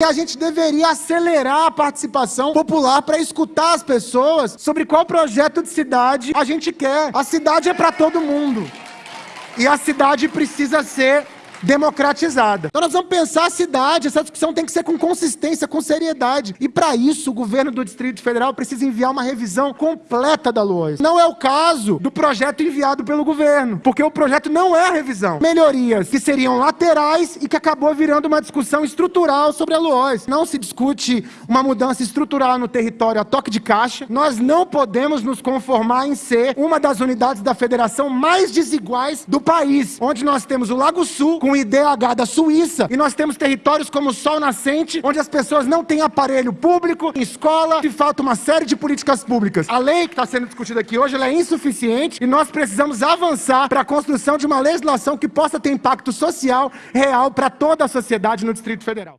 E a gente deveria acelerar a participação popular para escutar as pessoas sobre qual projeto de cidade a gente quer. A cidade é para todo mundo. E a cidade precisa ser democratizada. Então nós vamos pensar a cidade, essa discussão tem que ser com consistência, com seriedade. E para isso, o governo do Distrito Federal precisa enviar uma revisão completa da LOAS. Não é o caso do projeto enviado pelo governo, porque o projeto não é a revisão. Melhorias que seriam laterais e que acabou virando uma discussão estrutural sobre a LOAS. Não se discute uma mudança estrutural no território a toque de caixa. Nós não podemos nos conformar em ser uma das unidades da federação mais desiguais do país, onde nós temos o Lago Sul com o IDH da Suíça, e nós temos territórios como o Sol Nascente, onde as pessoas não têm aparelho público, escola, e falta uma série de políticas públicas. A lei que está sendo discutida aqui hoje é insuficiente e nós precisamos avançar para a construção de uma legislação que possa ter impacto social real para toda a sociedade no Distrito Federal.